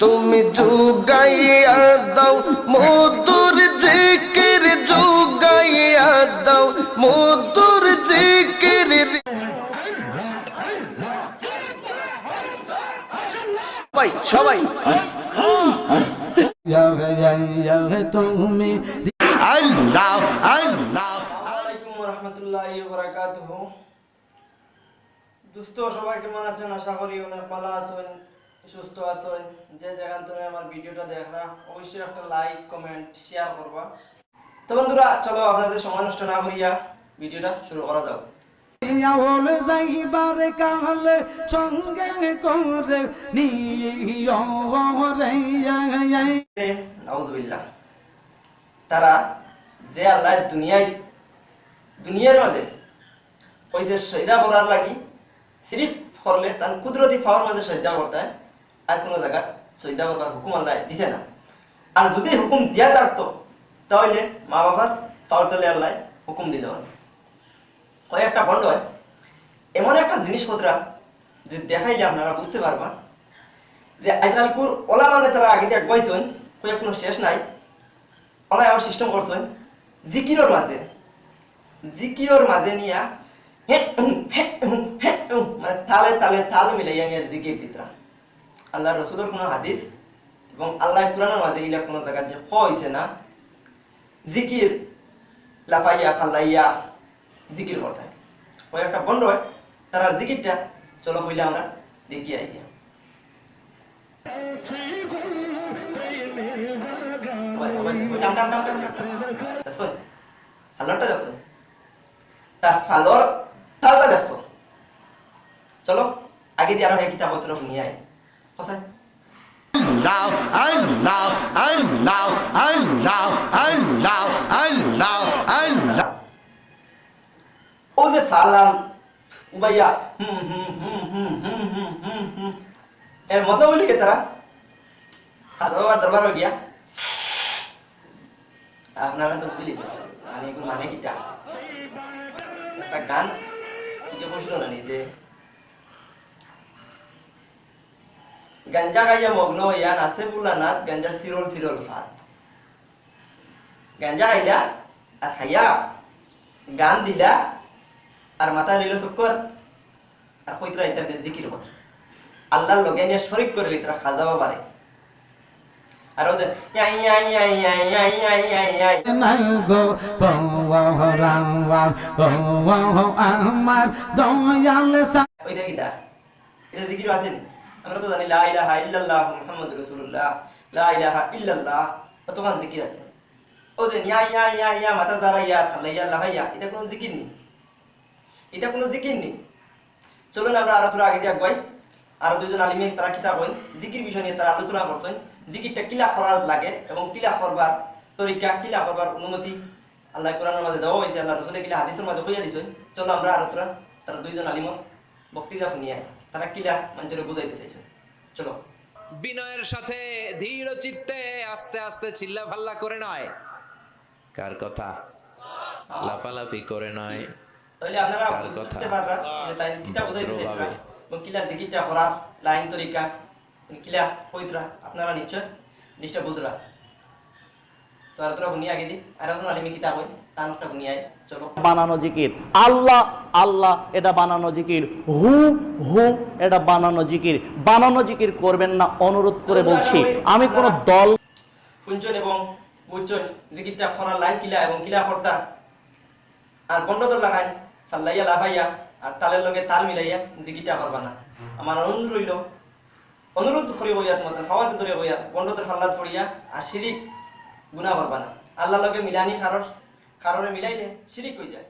তুমি যুগাইয়া দাও মধুর জিকির যুগাইয়া দাও মধুর জিকির সবাই সবাই। তুমি আল্লাহ আল্লাহ। আসসালামাইকুম রহমতুল্লাহি বারাকাতুহ দুস্থ সবাই কেমন আছেন আশা করি অনেক পালা আছেন। সুস্থ আছেন যে যেখান থেকে আমার ভিডিওটা দেখরা অবশ্যই একটা লাইক কমেন্ট শেয়ার করবা। তো বন্ধুরা চলো আপনাদের সময় নষ্ট না করিয়া ভিডিওটা শুরু করা যাক। হল যাইবার কালে সঙ্গে করে নিয়ে তারা যে আল্লাহ দুনিয়ায় দুনিয়ার মাঝে কইছে সৈদা করার লাগি সিরিফ করলে তার কুদরতি পাওয়ার মাঝে সজ্জা করতে হয়। আর কোনো জায়গা সজ্জা করবার হুকুম আল্লাহ দিছে না। আর যদি হুকুম দিয়া তাহলে মা বাবার পাওয়ার তলে আল্লাহ হুকুম দিল। কয়েকটা বন্ধ হয়, এমন একটা জিনিসপত্র যে দেখাইলে আপনারা বুঝতে পারবা যে আজকালকুর ওলা মানে তারা আগে দিয়ে কয়েক কোনো শেষ নাই ওলা আবার সিস্টেম করছেন, জিকিরর মাঝে জিকিরর মাঝে নিয়া মানে তালে তালে তাল মিলাইয়া নিয়ে জিকির দিতরা আল্লাহ রসুলের কোনো হাদিস এবং আল্লাহ কোরআনের মাঝে ইলা কোনো জায়গা যে হয়েছে না, জিকির লাফাইয়া ফাল্লাইয়া জিকির করতে ওই একটা বন্ধ হয়, তার জিকিরটা চলো হইলে আমরা দেখি দেখছ? চলো, আগে দিয়ে আরও এই কিতাব পত্র নিয়ে আয় কোথায় আল্লাহ আল্লাহ আল্লাহ আল্লাহ আল্লাহ আল্লাহ আল্লাহ ও যে ফালাম উবাইয়া হুম হুম হুম হুম হুম হুম হুম হুম এর মতো বলি কে তারা হাজার দরবার গিয়া আপনারা তো বুঝলি মানে এগুলো মানে কিটা একটা গান যে বসল না নিজে গাঞ্জা খাইয়া মগ্ন হইয়া নাচে বোলা নাথ গাঞ্জার চিরল চিরল ভাত গাঞ্জা খাইলা আর খাইয়া গান দিলা আর মাথা নিল চক্কর আর কইতরা ইত্যাদি জিকির কর আল্লাহর লগে নিয়ে শরিক করে লিতরা খাজাবা পারে আর ওই যে আছে আমরা তো জানি লা ইল্লাল্লাহ মুহাম্মাদুর রাসূলুল্লাহ লা ইল্লাল্লাহ কতক্ষণ জিকির আছে ও যে ইয়া ইয়া ইয়া ইয়া মাথা যারা ইয়া এটা কোনো জিকির নেই এটা কোনো জিকির নেই চলুন আমরা আরও আগে দিয়ে আরও দুজন আলিমে তারা কিতাব হইন জিকির বিষয় নিয়ে তারা আলোচনা করছেন জিকিরটা কিলা করার লাগে এবং কিলা করবার তরিকা কিলা করবার অনুমতি আল্লাহ কোরআনের মাঝে দেওয়া হয়েছে আল্লাহ রসুলের কিলা হাদিসের মাঝে হইয়া দিছেন চলো আমরা আরও তোরা দুইজন আলিমর বক্তৃতা শুনিয়ে। তারা কিলা মানুষের বুঝাইতে চাইছে। চলো। বিনয়ের সাথে ধীর চিত্তে আস্তে আস্তে চিল্লা ফাল্লা করে নয়। কার কথা? লাফালাফি করে নয়। তাহলে আপনারা কার কথা? তাই বুঝাইতে চাইছে। ভদ্রভাবে। এবং কিলা জিকিরটা করার লাইন তরিকা কিলা কইতরা আপনারা নিশ্চয় জিনিসটা বুঝরা। তো আর তোরা শুনিয়ে আগে দি। আর আলিমি কিতাব হই। বানানো জিকির। আল্লাহ আল্লাহ এটা বানানো জিকির। হু হু এটা বানানো জিকির। বানানো জিকির করবেন না অনুরোধ করে বলছি। আমি কোনো দল শুনছেন এবং জিকিরটা লাইন কিলা এবং কিলা কর্তা আর বন্ধদর লাগাই ফাল্লাইয়া লাভাইয়া আর তালের লগে তাল মিলাইয়া জিকিরটা করবা না। আমার অনুরোধ রইল অনুরোধ করি বইয়া তোমাদের খাওয়াতে ধরে বইয়া পড়িয়া আর শিরিক গুণা করবা না। আল্লাহ লগে মিলানি কারোর কারোরে মিলাইলে শিরিক হয়ে যায়।